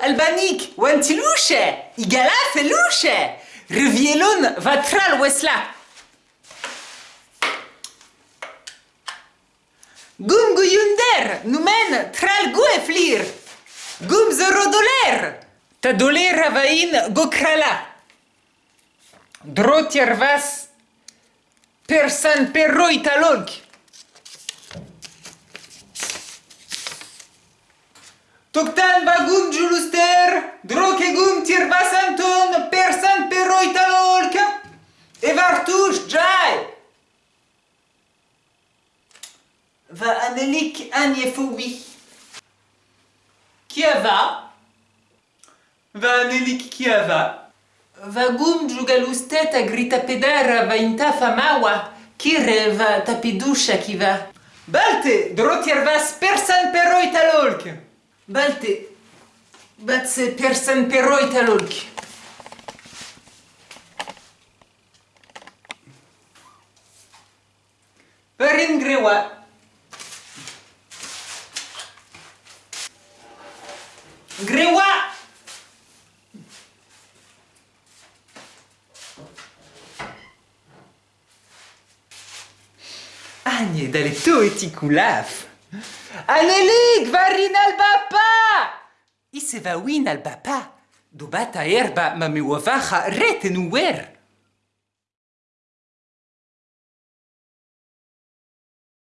Albanik, wantiluche, igala feluche, rivielon vatral wesla. Gum guyunder, numen tral gu e flir. Gum ta doler avain gokrala. Drotier vas persan perro italog. Toktan bagum juluster, drokegum tirbasanton persan perro italolk. Evartush jai. Va anelik anjefoui. Kiava. Va? Anelik kiava. Vagum jugalustet a grita pedara va inta famawa. Kire va tapidusha kiva. Balte, drotier vas persan perro Balte, batse persan perro italolk. Parin grewa. Grewa! Agne dalle to eti kulaf. Anelik, varin al bapa! Ise va win al bapa. Do bata erba ma me wavacha reten uwer.